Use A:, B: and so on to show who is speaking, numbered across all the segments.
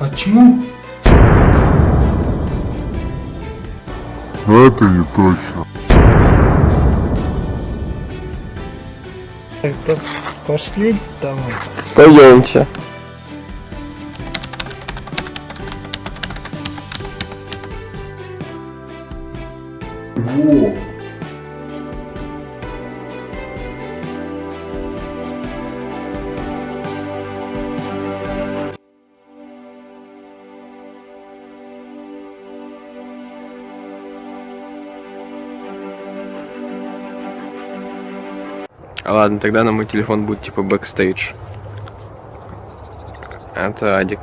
A: Почему?
B: Это не точно.
A: Так-то пошлите домой.
C: Пойдемте.
B: Во!
C: Ладно, тогда на мой телефон будет типа бэкстейдж. Это Адик.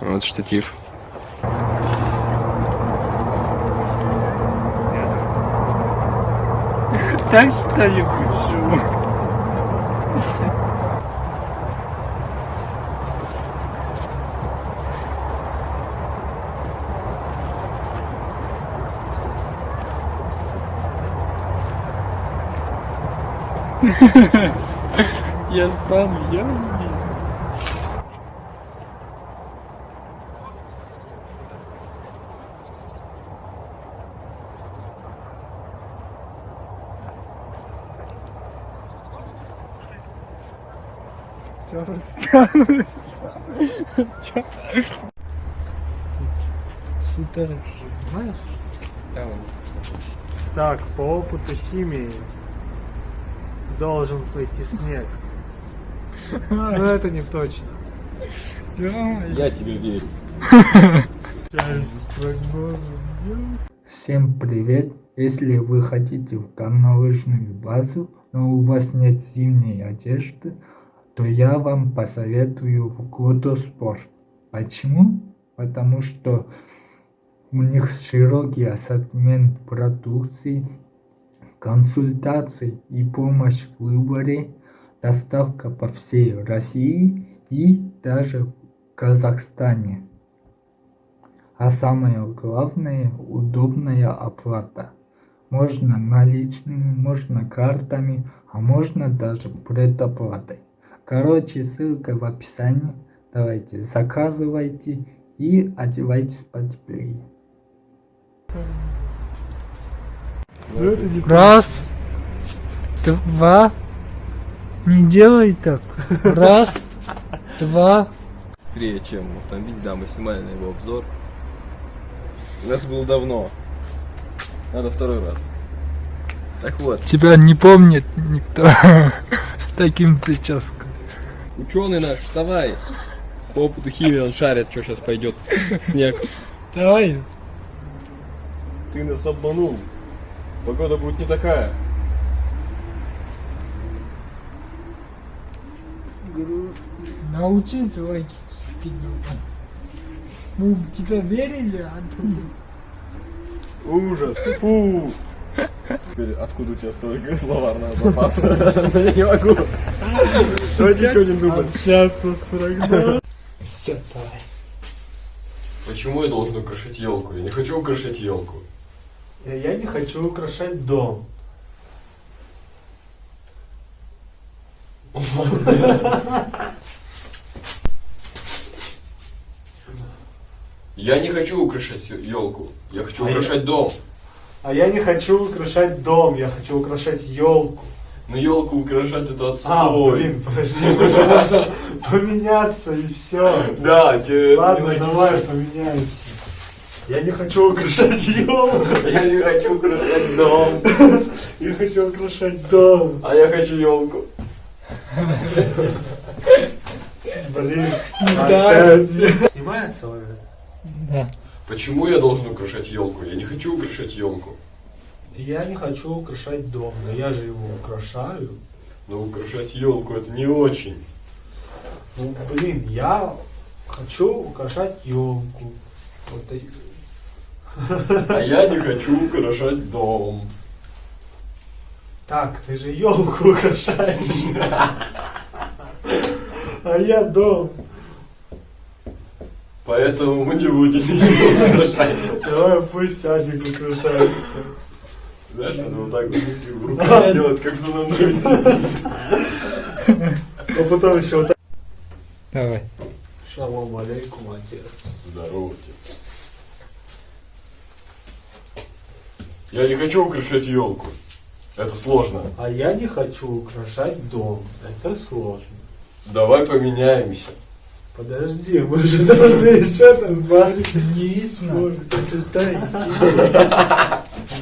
C: Вот штатив.
A: Так что-нибудь Я сам явный. Чё расстроилась? Чё? Сюда же знаешь?
D: Так, по опыту химии должен пойти снег. Но это не точно.
C: Я тебе верю.
A: Всем привет! Если вы хотите в горнолыжную базу, но у вас нет зимней одежды, то я вам посоветую в Годоспорт. Почему? Потому что у них широкий ассортимент продукции, консультаций и помощь в выборе, доставка по всей России и даже в Казахстане. А самое главное, удобная оплата. Можно наличными, можно картами, а можно даже предоплатой. Короче, ссылка в описании. Давайте, заказывайте и одевайтесь потеплее.
D: Это
A: Раз, два, не делай так. Раз, два,
C: Быстрее, чем автомобиль, да, на его обзор. У нас было давно. Надо второй раз. Так вот,
A: Тебя не помнит никто с таким прическом.
C: ученый наш, вставай! По опыту химии он шарит, что сейчас пойдет снег.
A: Давай.
C: Ты нас обманул. Погода будет не такая.
A: Научись логически думать. Мы в тебя верили, а ты...
C: Ужас. Фу. Теперь откуда у тебя столько словарного запаса? Я не могу. Давайте еще один дубль.
D: общаться с прогнозом.
A: Все, давай.
C: Почему я должен украшать елку? Я не хочу украшать елку.
D: Я не хочу украшать дом.
C: Я не хочу украшать елку. Я хочу
D: А я-
C: украшать дом.
D: А я не хочу украшать дом, я хочу украшать елку.
C: Но елку украшать это
D: А,
C: отстой.
D: блин, подожди, же можем поменяться и все.
C: Да, тебе это
D: Ладно, давай поменяемся. Я не хочу украшать елку.
C: Я не хочу украшать дом.
D: Я хочу украшать дом.
C: А я хочу елку.
D: Блин,
A: Да.
D: опять. Снимается уже?
A: Да.
C: Почему я должен украшать елку? Я не хочу украшать елку.
D: Я не хочу украшать дом, но я же его украшаю.
C: Но украшать елку это не очень.
D: Ну, блин, я хочу украшать елку. Вот
C: А я не хочу украшать дом.
D: Так, ты же елку украшаешь. А я дом.
C: Поэтому мы не будем ее украшать.
D: Давай пусть Адик украшается.
C: Знаешь, надо вот так вот в руках делать, как за мной
D: А потом еще вот
A: Давай.
D: Шалом алейкум, отец.
C: Здорово, отец. Я не хочу украшать елку. Это сложно.
D: А я не хочу украшать дом. Это сложно.
C: Давай поменяемся.
D: Подожди, мы же должны еще там
A: Вас не видно.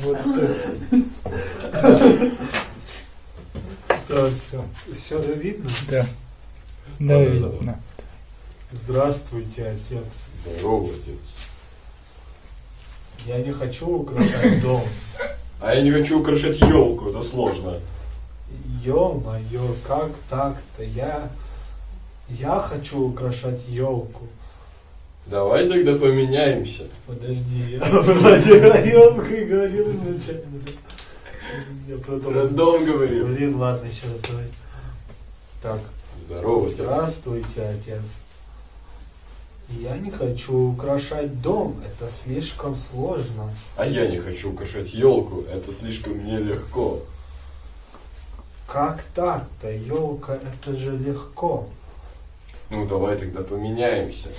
D: Вот
A: Да, все.
D: Все видно?
A: Да. Да, видно.
D: Здравствуйте, отец.
C: Здорово, отец.
D: Я не хочу украшать дом.
C: А я не хочу украшать елку, это сложно.
D: Ё-моё, как так-то? Я... Я хочу украшать елку.
C: Давай тогда поменяемся.
D: Подожди, я вроде елкой говорил изначально. Я потом...
C: Рандом говорил.
D: Блин, ладно, еще раз давай. Так,
C: Здорово, отец.
D: здравствуйте, отец. Я не хочу украшать дом, это слишком сложно.
C: А я не хочу украшать елку, это слишком нелегко.
D: Как так-то? Елка, это же легко.
C: Ну давай тогда поменяемся.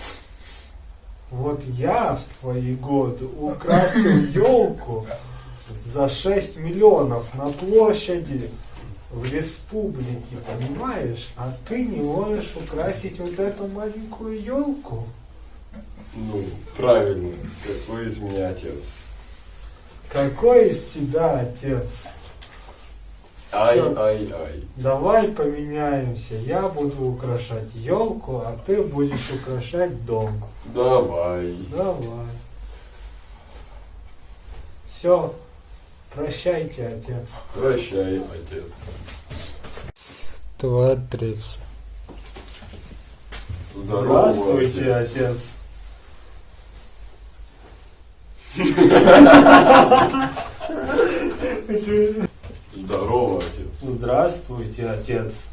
D: Вот я в твои годы украсил елку за 6 миллионов на площади в республике, понимаешь? А ты не можешь украсить вот эту маленькую елку?
C: Ну, правильно. Какой из меня отец?
D: Какой из тебя отец?
C: Ай,
D: Всё.
C: ай, ай.
D: Давай поменяемся. Я буду украшать елку, а ты будешь украшать дом.
C: Давай.
D: Давай. Все. Прощайте, отец.
C: Прощай, отец.
A: Два, три.
C: Здорово,
D: Здравствуйте,
C: отец.
D: отец.
C: Здорово, отец.
D: Здравствуйте, отец.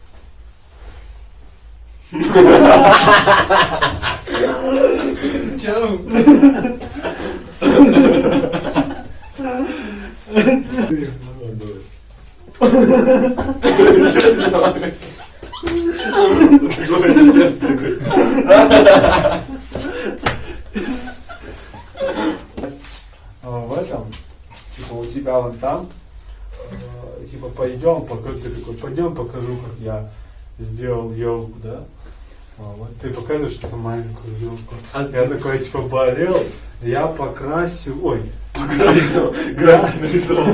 D: А, в этом, типа у тебя вон там, э, типа пойдем, покажу, ты такой, пойдем покажу, как я сделал елку, да? А, вот ты показываешь эту маленькую елку. я такой, типа, болел, я покрасил, ой,
C: График нарисовал.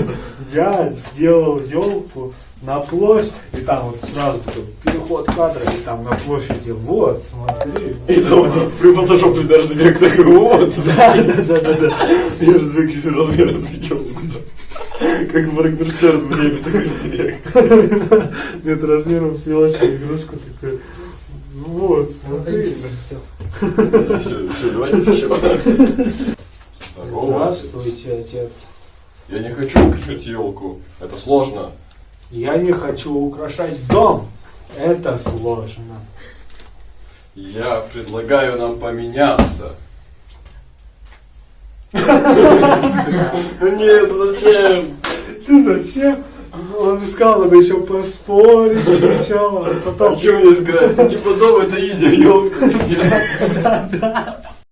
D: я сделал елку на площадь, и там вот сразу такой переход кадра, и там на площади, вот, смотри.
C: И там при фотошопе размер такой, вот,
D: Да, да, да, да, да.
C: я размер чуть размером с елку. Как в Моргенштерн в небе такой снег.
D: Нет, размером с елочную игрушку такой. Ну вот, смотри.
C: Все, все, давайте еще.
D: Здравствуйте, отец.
C: Я не хочу украшать елку. Это сложно.
D: Я не хочу украшать дом. Это сложно.
C: Я предлагаю нам поменяться. Ну нет, зачем?
D: Ты зачем? Он же сказал, надо еще поспорить сначала, а
C: А
D: потом...
C: что мне сказать? Типа дом это изи, елка.